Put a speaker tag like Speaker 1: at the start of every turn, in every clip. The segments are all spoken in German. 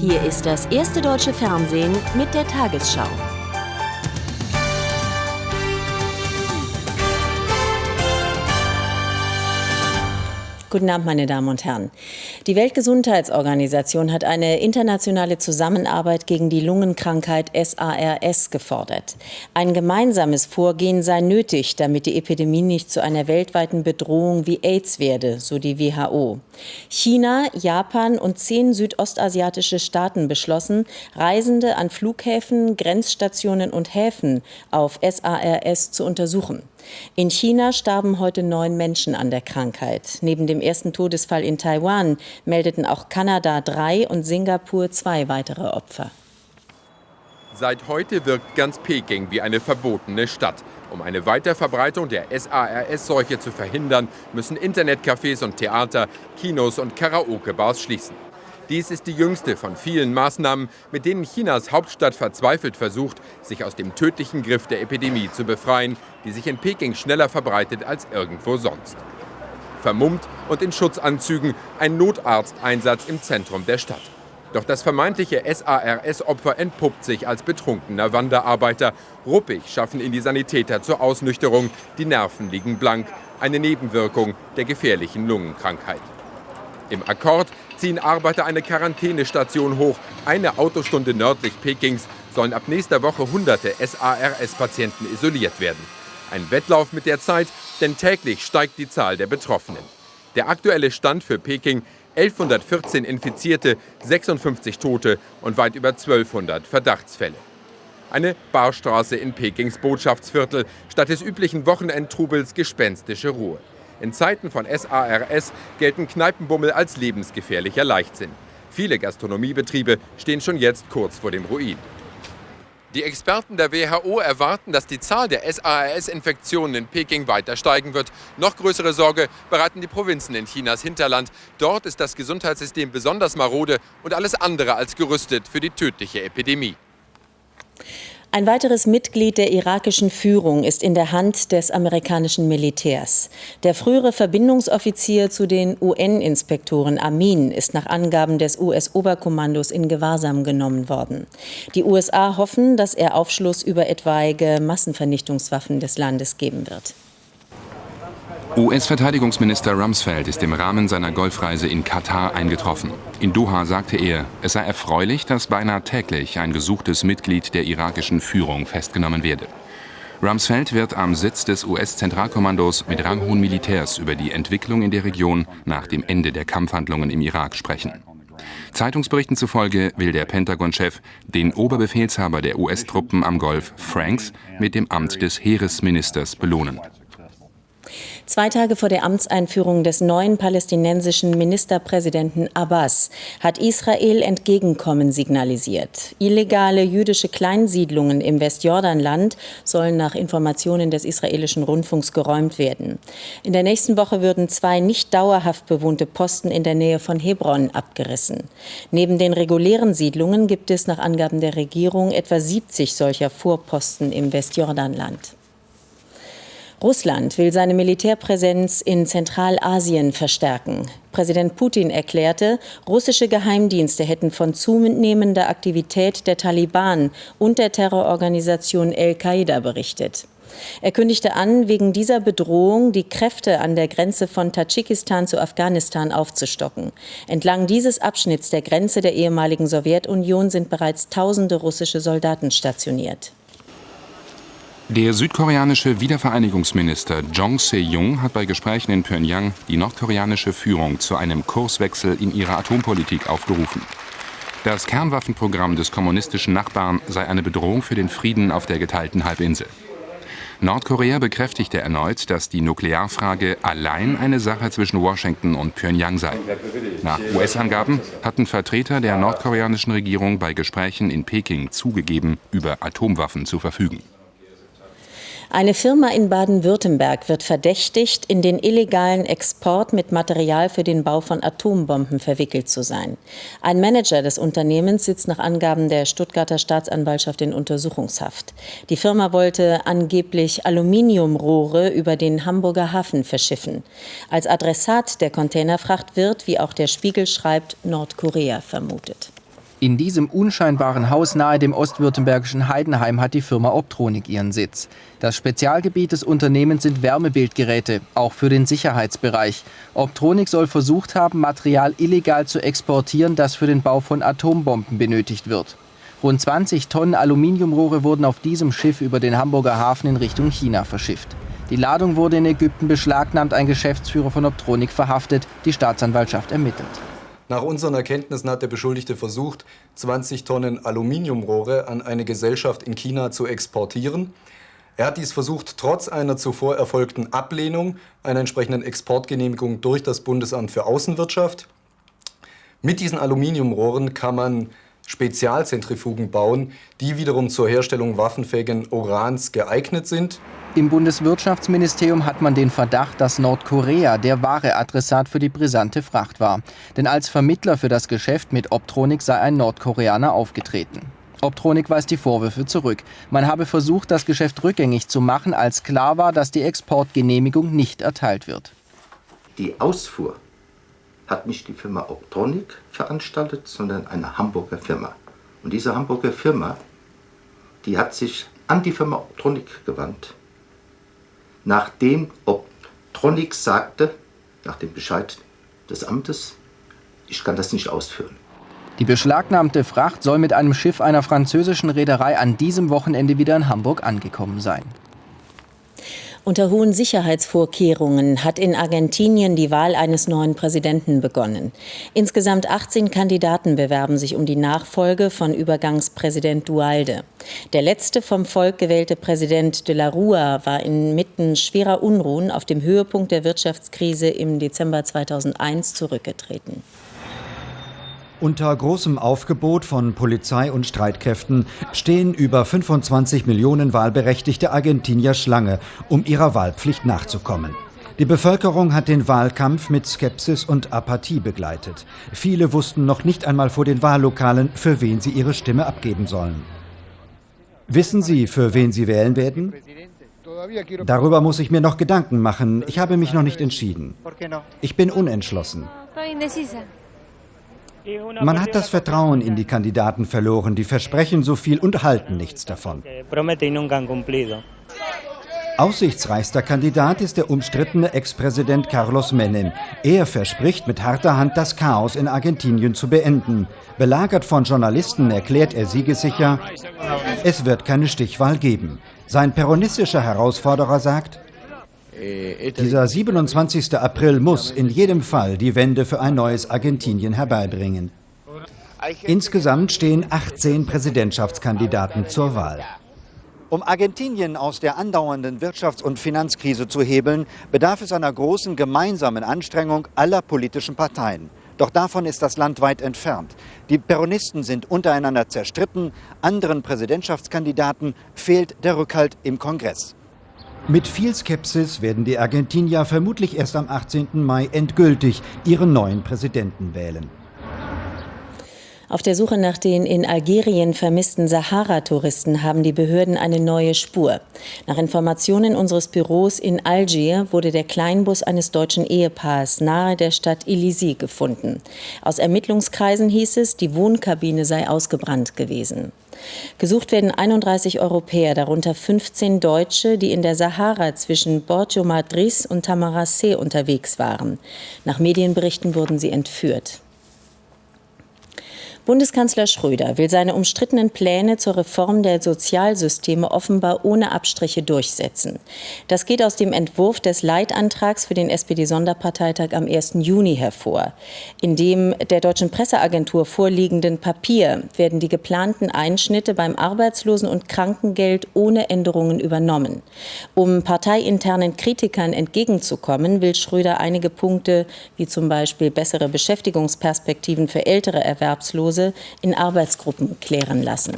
Speaker 1: Hier ist das erste deutsche Fernsehen mit der Tagesschau. Guten Abend, meine Damen und Herren. Die Weltgesundheitsorganisation hat eine internationale Zusammenarbeit gegen die Lungenkrankheit SARS gefordert. Ein gemeinsames Vorgehen sei nötig, damit die Epidemie nicht zu einer weltweiten Bedrohung wie AIDS werde, so die WHO. China, Japan und zehn südostasiatische Staaten beschlossen, Reisende an Flughäfen, Grenzstationen und Häfen auf SARS zu untersuchen. In China starben heute neun Menschen an der Krankheit. Neben dem ersten Todesfall in Taiwan meldeten auch Kanada drei und Singapur zwei weitere Opfer.
Speaker 2: Seit heute wirkt ganz Peking wie eine verbotene Stadt. Um eine Weiterverbreitung der SARS-Seuche zu verhindern, müssen Internetcafés und Theater, Kinos und Karaoke-Bars schließen. Dies ist die jüngste von vielen Maßnahmen, mit denen Chinas Hauptstadt verzweifelt versucht, sich aus dem tödlichen Griff der Epidemie zu befreien, die sich in Peking schneller verbreitet als irgendwo sonst. Vermummt und in Schutzanzügen ein Notarzteinsatz im Zentrum der Stadt. Doch das vermeintliche SARS-Opfer entpuppt sich als betrunkener Wanderarbeiter. Ruppig schaffen ihn die Sanitäter zur Ausnüchterung. Die Nerven liegen blank. Eine Nebenwirkung der gefährlichen Lungenkrankheit. Im Akkord ziehen Arbeiter eine Quarantänestation hoch. Eine Autostunde nördlich Pekings sollen ab nächster Woche hunderte SARS-Patienten isoliert werden. Ein Wettlauf mit der Zeit, denn täglich steigt die Zahl der Betroffenen. Der aktuelle Stand für Peking 1114 Infizierte, 56 Tote und weit über 1200 Verdachtsfälle. Eine Barstraße in Pekings Botschaftsviertel, statt des üblichen Wochenendtrubels gespenstische Ruhe. In Zeiten von SARS gelten Kneipenbummel als lebensgefährlicher Leichtsinn. Viele Gastronomiebetriebe stehen schon jetzt kurz vor dem Ruin. Die Experten der WHO erwarten, dass die Zahl der SARS-Infektionen in Peking weiter steigen wird. Noch größere Sorge bereiten die Provinzen in Chinas Hinterland. Dort ist das Gesundheitssystem besonders marode und alles andere als gerüstet für die tödliche Epidemie.
Speaker 1: Ein weiteres Mitglied der irakischen Führung ist in der Hand des amerikanischen Militärs. Der frühere Verbindungsoffizier zu den UN-Inspektoren Amin ist nach Angaben des US-Oberkommandos in Gewahrsam genommen worden. Die USA hoffen, dass er Aufschluss über etwaige Massenvernichtungswaffen des Landes geben wird.
Speaker 3: US-Verteidigungsminister Rumsfeld ist im Rahmen seiner Golfreise in Katar eingetroffen. In Doha sagte er, es sei erfreulich, dass beinahe täglich ein gesuchtes Mitglied der irakischen Führung festgenommen werde. Rumsfeld wird am Sitz des US-Zentralkommandos mit ranghohen Militärs über die Entwicklung in der Region nach dem Ende der Kampfhandlungen im Irak sprechen. Zeitungsberichten zufolge will der Pentagon-Chef den Oberbefehlshaber der US-Truppen am Golf, Franks, mit dem Amt des Heeresministers belohnen.
Speaker 1: Zwei Tage vor der Amtseinführung des neuen palästinensischen Ministerpräsidenten Abbas hat Israel Entgegenkommen signalisiert. Illegale jüdische Kleinsiedlungen im Westjordanland sollen nach Informationen des israelischen Rundfunks geräumt werden. In der nächsten Woche würden zwei nicht dauerhaft bewohnte Posten in der Nähe von Hebron abgerissen. Neben den regulären Siedlungen gibt es nach Angaben der Regierung etwa 70 solcher Vorposten im Westjordanland. Russland will seine Militärpräsenz in Zentralasien verstärken. Präsident Putin erklärte, russische Geheimdienste hätten von zunehmender Aktivität der Taliban und der Terrororganisation Al-Qaida berichtet. Er kündigte an, wegen dieser Bedrohung die Kräfte an der Grenze von Tadschikistan zu Afghanistan aufzustocken. Entlang dieses Abschnitts der Grenze der ehemaligen Sowjetunion sind bereits tausende russische Soldaten stationiert.
Speaker 3: Der südkoreanische Wiedervereinigungsminister Jong Se-jung hat bei Gesprächen in Pyongyang die nordkoreanische Führung zu einem Kurswechsel in ihrer Atompolitik aufgerufen. Das Kernwaffenprogramm des kommunistischen Nachbarn sei eine Bedrohung für den Frieden auf der geteilten Halbinsel. Nordkorea bekräftigte erneut, dass die Nuklearfrage allein eine Sache zwischen Washington und Pyongyang sei. Nach US-Angaben hatten Vertreter der nordkoreanischen Regierung bei Gesprächen in Peking zugegeben, über Atomwaffen zu verfügen.
Speaker 1: Eine Firma in Baden-Württemberg wird verdächtigt, in den illegalen Export mit Material für den Bau von Atombomben verwickelt zu sein. Ein Manager des Unternehmens sitzt nach Angaben der Stuttgarter Staatsanwaltschaft in Untersuchungshaft. Die Firma wollte angeblich Aluminiumrohre über den Hamburger Hafen verschiffen. Als Adressat der Containerfracht wird, wie auch der Spiegel schreibt, Nordkorea vermutet.
Speaker 4: In diesem unscheinbaren Haus nahe dem ostwürttembergischen Heidenheim hat die Firma Optronik ihren Sitz. Das Spezialgebiet des Unternehmens sind Wärmebildgeräte, auch für den Sicherheitsbereich. Optronik soll versucht haben, Material illegal zu exportieren, das für den Bau von Atombomben benötigt wird. Rund 20 Tonnen Aluminiumrohre wurden auf diesem Schiff über den Hamburger Hafen in Richtung China verschifft. Die Ladung wurde in Ägypten beschlagnahmt, ein Geschäftsführer von Optronik verhaftet, die Staatsanwaltschaft ermittelt.
Speaker 5: Nach unseren Erkenntnissen hat der Beschuldigte versucht, 20 Tonnen Aluminiumrohre an eine Gesellschaft in China zu exportieren. Er hat dies versucht, trotz einer zuvor erfolgten Ablehnung einer entsprechenden Exportgenehmigung durch das Bundesamt für Außenwirtschaft. Mit diesen Aluminiumrohren kann man Spezialzentrifugen bauen, die wiederum zur Herstellung waffenfähigen Urans geeignet sind.
Speaker 4: Im Bundeswirtschaftsministerium hat man den Verdacht, dass Nordkorea der wahre Adressat für die brisante Fracht war. Denn als Vermittler für das Geschäft mit Optronik sei ein Nordkoreaner aufgetreten. Optronik weist die Vorwürfe zurück. Man habe versucht, das Geschäft rückgängig zu machen, als klar war, dass die Exportgenehmigung nicht erteilt wird.
Speaker 6: Die Ausfuhr hat nicht die Firma Optronic veranstaltet, sondern eine Hamburger Firma. Und diese Hamburger Firma, die hat sich an die Firma Optronic gewandt, nachdem Optronic sagte, nach dem Bescheid des Amtes, ich kann das nicht ausführen.
Speaker 4: Die beschlagnahmte Fracht soll mit einem Schiff einer französischen Reederei an diesem Wochenende wieder in Hamburg angekommen sein.
Speaker 1: Unter hohen Sicherheitsvorkehrungen hat in Argentinien die Wahl eines neuen Präsidenten begonnen. Insgesamt 18 Kandidaten bewerben sich um die Nachfolge von Übergangspräsident Dualde. Der letzte vom Volk gewählte Präsident de la Rua war inmitten schwerer Unruhen auf dem Höhepunkt der Wirtschaftskrise im Dezember 2001 zurückgetreten.
Speaker 7: Unter großem Aufgebot von Polizei und Streitkräften stehen über 25 Millionen wahlberechtigte Argentinier Schlange, um ihrer Wahlpflicht nachzukommen. Die Bevölkerung hat den Wahlkampf mit Skepsis und Apathie begleitet. Viele wussten noch nicht einmal vor den Wahllokalen, für wen sie ihre Stimme abgeben sollen. Wissen Sie, für wen Sie wählen werden? Darüber muss ich mir noch Gedanken machen. Ich habe mich noch nicht entschieden. Ich bin unentschlossen. Man hat das Vertrauen in die Kandidaten verloren, die versprechen so viel und halten nichts davon. Aussichtsreichster Kandidat ist der umstrittene Ex-Präsident Carlos Menem. Er verspricht mit harter Hand, das Chaos in Argentinien zu beenden. Belagert von Journalisten erklärt er siegessicher, es wird keine Stichwahl geben. Sein peronistischer Herausforderer sagt, dieser 27. April muss in jedem Fall die Wende für ein neues Argentinien herbeibringen. Insgesamt stehen 18 Präsidentschaftskandidaten zur Wahl. Um Argentinien aus der andauernden Wirtschafts- und Finanzkrise zu hebeln, bedarf es einer großen gemeinsamen Anstrengung aller politischen Parteien. Doch davon ist das Land weit entfernt. Die Peronisten sind untereinander zerstritten, anderen Präsidentschaftskandidaten fehlt der Rückhalt im Kongress. Mit viel Skepsis werden die Argentinier vermutlich erst am 18. Mai endgültig ihren neuen Präsidenten wählen.
Speaker 1: Auf der Suche nach den in Algerien vermissten Sahara-Touristen haben die Behörden eine neue Spur. Nach Informationen unseres Büros in Algier wurde der Kleinbus eines deutschen Ehepaars nahe der Stadt Ilisi gefunden. Aus Ermittlungskreisen hieß es, die Wohnkabine sei ausgebrannt gewesen. Gesucht werden 31 Europäer, darunter 15 Deutsche, die in der Sahara zwischen Borgio Madrid und Tamaracé unterwegs waren. Nach Medienberichten wurden sie entführt. Bundeskanzler Schröder will seine umstrittenen Pläne zur Reform der Sozialsysteme offenbar ohne Abstriche durchsetzen. Das geht aus dem Entwurf des Leitantrags für den SPD-Sonderparteitag am 1. Juni hervor. In dem der deutschen Presseagentur vorliegenden Papier werden die geplanten Einschnitte beim Arbeitslosen- und Krankengeld ohne Änderungen übernommen. Um parteiinternen Kritikern entgegenzukommen, will Schröder einige Punkte wie zum Beispiel bessere Beschäftigungsperspektiven für ältere Erwerbslose Hause in Arbeitsgruppen klären lassen.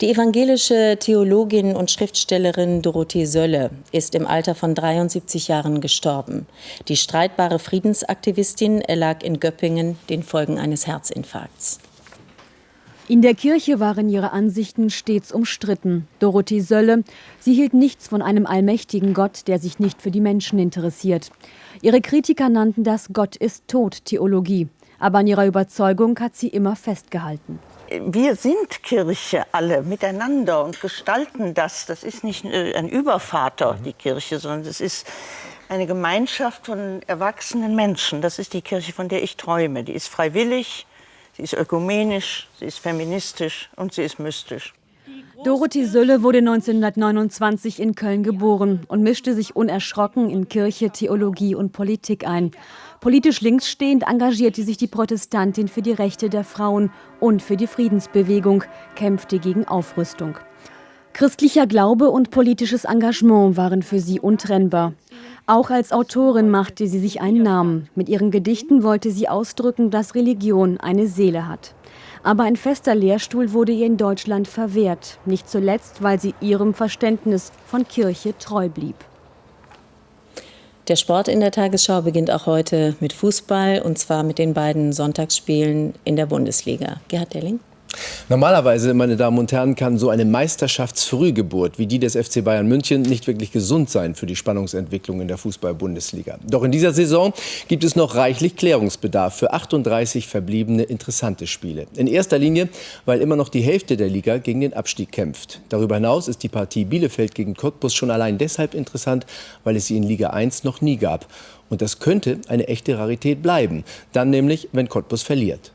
Speaker 1: Die evangelische Theologin und Schriftstellerin Dorothee Sölle ist im Alter von 73 Jahren gestorben. Die streitbare Friedensaktivistin erlag in Göppingen den Folgen eines Herzinfarkts.
Speaker 8: In der Kirche waren ihre Ansichten stets umstritten. Dorothee Sölle, sie hielt nichts von einem allmächtigen Gott, der sich nicht für die Menschen interessiert. Ihre Kritiker nannten das Gott ist tot Theologie. Aber an ihrer Überzeugung hat sie immer festgehalten.
Speaker 9: Wir sind Kirche alle miteinander und gestalten das. Das ist nicht äh, ein Übervater, die Kirche, sondern es ist eine Gemeinschaft von erwachsenen Menschen. Das ist die Kirche, von der ich träume. Die ist freiwillig, sie ist ökumenisch, sie ist feministisch und sie ist mystisch.
Speaker 8: Dorothee Sölle wurde 1929 in Köln geboren und mischte sich unerschrocken in Kirche, Theologie und Politik ein. Politisch linksstehend engagierte sich die Protestantin für die Rechte der Frauen und für die Friedensbewegung, kämpfte gegen Aufrüstung. Christlicher Glaube und politisches Engagement waren für sie untrennbar. Auch als Autorin machte sie sich einen Namen. Mit ihren Gedichten wollte sie ausdrücken, dass Religion eine Seele hat. Aber ein fester Lehrstuhl wurde ihr in Deutschland verwehrt, nicht zuletzt, weil sie ihrem Verständnis von Kirche treu blieb.
Speaker 1: Der Sport in der Tagesschau beginnt auch heute mit Fußball und zwar mit den beiden Sonntagsspielen in der Bundesliga. Gerhard Delling.
Speaker 10: Normalerweise, meine Damen und Herren, kann so eine Meisterschaftsfrühgeburt wie die des FC Bayern München nicht wirklich gesund sein für die Spannungsentwicklung in der Fußball-Bundesliga. Doch in dieser Saison gibt es noch reichlich Klärungsbedarf für 38 verbliebene interessante Spiele. In erster Linie, weil immer noch die Hälfte der Liga gegen den Abstieg kämpft. Darüber hinaus ist die Partie Bielefeld gegen Cottbus schon allein deshalb interessant, weil es sie in Liga 1 noch nie gab. Und das könnte eine echte Rarität bleiben. Dann nämlich, wenn Cottbus verliert.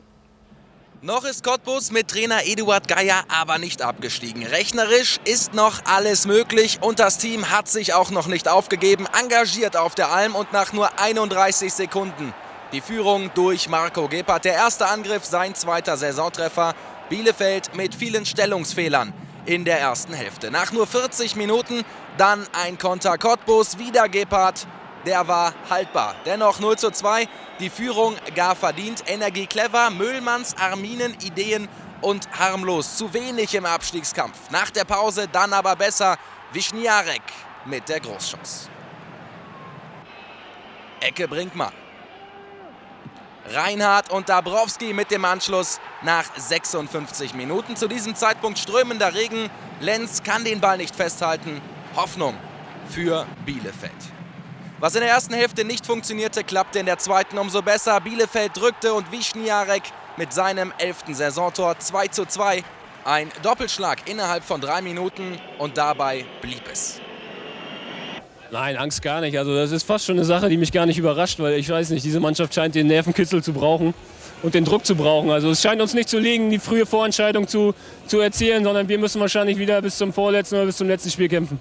Speaker 11: Noch ist Cottbus mit Trainer Eduard Geier aber nicht abgestiegen. Rechnerisch ist noch alles möglich und das Team hat sich auch noch nicht aufgegeben, engagiert auf der Alm und nach nur 31 Sekunden die Führung durch Marco Gebhardt. Der erste Angriff, sein zweiter Saisontreffer. Bielefeld mit vielen Stellungsfehlern in der ersten Hälfte. Nach nur 40 Minuten dann ein Konter Cottbus, wieder Gebhardt der war haltbar. Dennoch 0 zu 2, die Führung gar verdient. Energie clever, Müllmanns Arminen, Ideen und harmlos. Zu wenig im Abstiegskampf. Nach der Pause dann aber besser. Wischniarek mit der Großchance. Ecke Brinkmann. Reinhardt und Dabrowski mit dem Anschluss nach 56 Minuten. Zu diesem Zeitpunkt strömender Regen. Lenz kann den Ball nicht festhalten. Hoffnung für Bielefeld. Was in der ersten Hälfte nicht funktionierte, klappte in der zweiten umso besser. Bielefeld drückte und Wischniarek mit seinem elften Saisontor 2 zu 2. Ein Doppelschlag innerhalb von drei Minuten und dabei blieb es.
Speaker 12: Nein, Angst gar nicht. Also das ist fast schon eine Sache, die mich gar nicht überrascht, weil ich weiß nicht, diese Mannschaft scheint den Nervenkitzel zu brauchen und den Druck zu brauchen. Also es scheint uns nicht zu liegen, die frühe Vorentscheidung zu, zu erzielen, sondern wir müssen wahrscheinlich wieder bis zum vorletzten oder bis zum letzten Spiel kämpfen.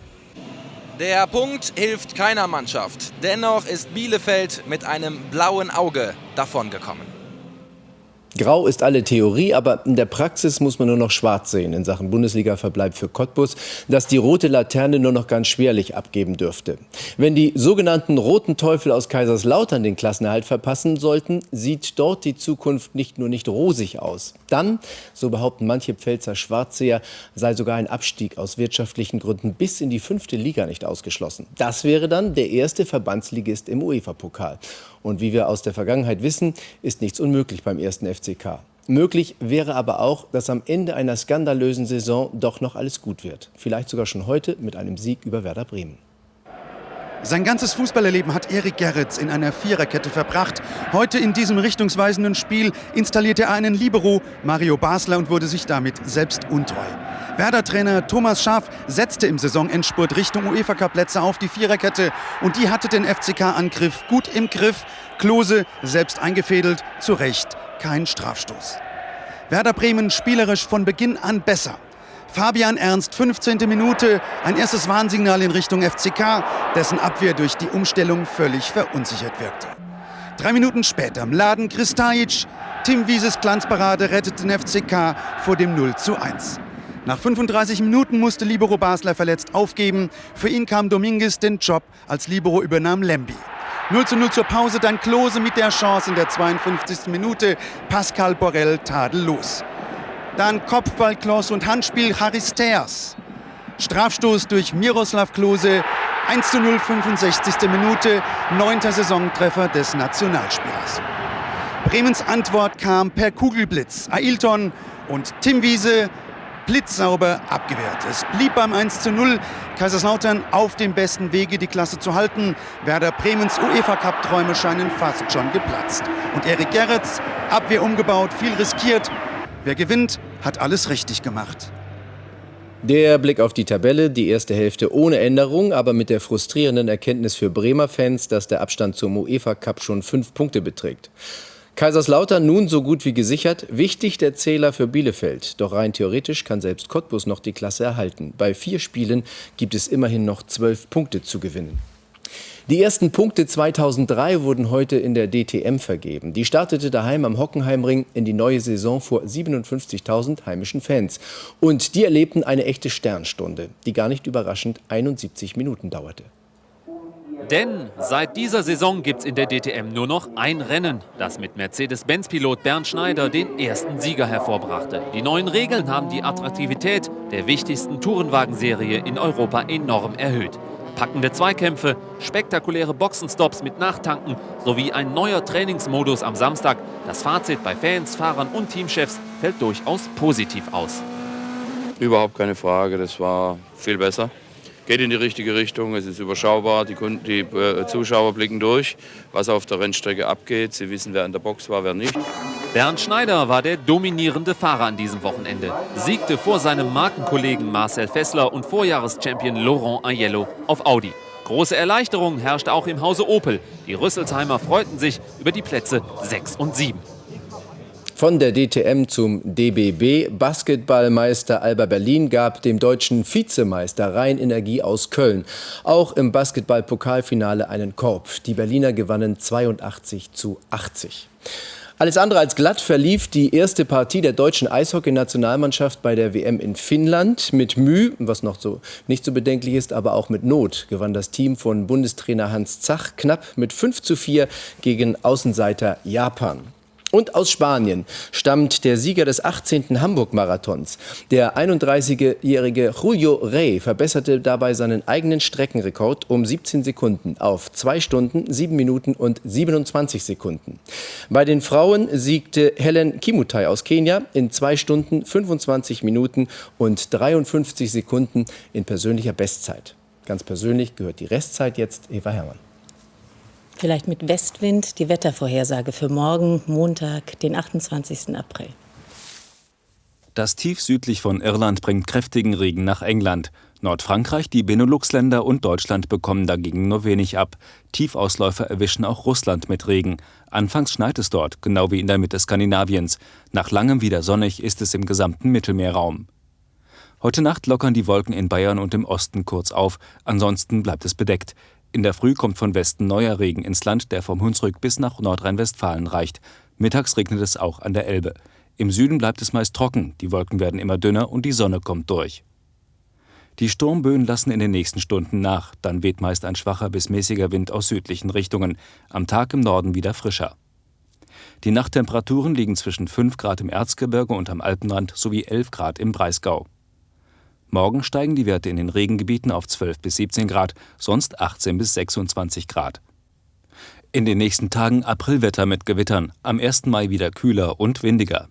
Speaker 11: Der Punkt hilft keiner Mannschaft. Dennoch ist Bielefeld mit einem blauen Auge davongekommen.
Speaker 10: Grau ist alle Theorie, aber in der Praxis muss man nur noch schwarz sehen in Sachen Bundesliga-Verbleib für Cottbus, das die rote Laterne nur noch ganz schwerlich abgeben dürfte. Wenn die sogenannten roten Teufel aus Kaiserslautern den Klassenerhalt verpassen sollten, sieht dort die Zukunft nicht nur nicht rosig aus. Dann, so behaupten manche Pfälzer Schwarzseher, sei sogar ein Abstieg aus wirtschaftlichen Gründen bis in die fünfte Liga nicht ausgeschlossen. Das wäre dann der erste Verbandsligist im UEFA-Pokal. Und wie wir aus der Vergangenheit wissen, ist nichts unmöglich beim ersten FCK. Möglich wäre aber auch, dass am Ende einer skandalösen Saison doch noch alles gut wird. Vielleicht sogar schon heute mit einem Sieg über Werder Bremen.
Speaker 13: Sein ganzes Fußballerleben hat Erik Gerritz in einer Viererkette verbracht. Heute in diesem richtungsweisenden Spiel installierte er einen Libero, Mario Basler, und wurde sich damit selbst untreu. Werder-Trainer Thomas Schaaf setzte im Saisonendspurt Richtung UEFA-Cup-Plätze auf die Viererkette und die hatte den FCK-Angriff gut im Griff. Klose selbst eingefädelt, zu Recht kein Strafstoß. Werder Bremen spielerisch von Beginn an besser. Fabian Ernst, 15. Minute, ein erstes Warnsignal in Richtung FCK, dessen Abwehr durch die Umstellung völlig verunsichert wirkte. Drei Minuten später Mladen Kristajic, Tim Wieses Glanzparade rettet den FCK vor dem 0 zu 1. Nach 35 Minuten musste Libero Basler verletzt aufgeben. Für ihn kam Dominguez, den Job als Libero übernahm Lemby. 0 zu 0 zur Pause, dann Klose mit der Chance in der 52. Minute. Pascal Borrell tadellos. Dann Kopfball Klose und Handspiel Charisteas. Strafstoß durch Miroslav Klose. 1 zu 0, 65. Minute. Neunter Saisontreffer des Nationalspielers. Bremens Antwort kam per Kugelblitz. Ailton und Tim Wiese blitzsauber abgewehrt. Es blieb beim 1 zu 0. Kaiserslautern auf dem besten Wege, die Klasse zu halten. Werder Bremens UEFA-Cup-Träume scheinen fast schon geplatzt. Und Erik Gerrits, Abwehr umgebaut, viel riskiert. Wer gewinnt, hat alles richtig gemacht.
Speaker 10: Der Blick auf die Tabelle, die erste Hälfte ohne Änderung, aber mit der frustrierenden Erkenntnis für Bremer Fans, dass der Abstand zum UEFA Cup schon fünf Punkte beträgt. Kaiserslautern nun so gut wie gesichert, wichtig der Zähler für Bielefeld. Doch rein theoretisch kann selbst Cottbus noch die Klasse erhalten. Bei vier Spielen gibt es immerhin noch zwölf Punkte zu gewinnen. Die ersten Punkte 2003 wurden heute in der DTM vergeben. Die startete daheim am Hockenheimring in die neue Saison vor 57.000 heimischen Fans. Und die erlebten eine echte Sternstunde, die gar nicht überraschend 71 Minuten dauerte.
Speaker 14: Denn seit dieser Saison gibt es in der DTM nur noch ein Rennen, das mit Mercedes-Benz-Pilot Bernd Schneider den ersten Sieger hervorbrachte. Die neuen Regeln haben die Attraktivität der wichtigsten Tourenwagenserie in Europa enorm erhöht. Packende Zweikämpfe, spektakuläre Boxenstops mit Nachtanken sowie ein neuer Trainingsmodus am Samstag. Das Fazit bei Fans, Fahrern und Teamchefs fällt durchaus positiv aus.
Speaker 15: Überhaupt keine Frage, das war viel besser. Geht in die richtige Richtung, es ist überschaubar, die, Kunden, die äh, Zuschauer blicken durch, was auf der Rennstrecke abgeht. Sie wissen, wer in der Box war, wer nicht.
Speaker 14: Bernd Schneider war der dominierende Fahrer an diesem Wochenende. Siegte vor seinem Markenkollegen Marcel Fessler und Vorjahreschampion Laurent Aiello auf Audi. Große Erleichterung herrschte auch im Hause Opel. Die Rüsselsheimer freuten sich über die Plätze 6 und 7.
Speaker 10: Von der DTM zum DBB. Basketballmeister Alba Berlin gab dem deutschen Vizemeister Rhein Energie aus Köln auch im Basketball-Pokalfinale einen Korb. Die Berliner gewannen 82 zu 80. Alles andere als glatt verlief die erste Partie der deutschen Eishockeynationalmannschaft bei der WM in Finnland. Mit Mühe, was noch so nicht so bedenklich ist, aber auch mit Not gewann das Team von Bundestrainer Hans Zach knapp mit 5 zu 4 gegen Außenseiter Japan. Und aus Spanien stammt der Sieger des 18. Hamburg-Marathons. Der 31-jährige Julio Rey verbesserte dabei seinen eigenen Streckenrekord um 17 Sekunden auf 2 Stunden, 7 Minuten und 27 Sekunden. Bei den Frauen siegte Helen Kimutai aus Kenia in 2 Stunden, 25 Minuten und 53 Sekunden in persönlicher Bestzeit. Ganz persönlich gehört die Restzeit jetzt Eva Herrmann.
Speaker 1: Vielleicht mit Westwind die Wettervorhersage für morgen, Montag, den 28. April.
Speaker 16: Das Tief südlich von Irland bringt kräftigen Regen nach England. Nordfrankreich, die Benelux-Länder und Deutschland bekommen dagegen nur wenig ab. Tiefausläufer erwischen auch Russland mit Regen. Anfangs schneit es dort, genau wie in der Mitte Skandinaviens. Nach langem wieder sonnig ist es im gesamten Mittelmeerraum. Heute Nacht lockern die Wolken in Bayern und im Osten kurz auf, ansonsten bleibt es bedeckt. In der Früh kommt von Westen neuer Regen ins Land, der vom Hunsrück bis nach Nordrhein-Westfalen reicht. Mittags regnet es auch an der Elbe. Im Süden bleibt es meist trocken, die Wolken werden immer dünner und die Sonne kommt durch. Die Sturmböen lassen in den nächsten Stunden nach, dann weht meist ein schwacher bis mäßiger Wind aus südlichen Richtungen, am Tag im Norden wieder frischer. Die Nachttemperaturen liegen zwischen 5 Grad im Erzgebirge und am Alpenrand sowie 11 Grad im Breisgau. Morgen steigen die Werte in den Regengebieten auf 12 bis 17 Grad, sonst 18 bis 26 Grad. In den nächsten Tagen Aprilwetter mit Gewittern, am 1. Mai wieder kühler und windiger.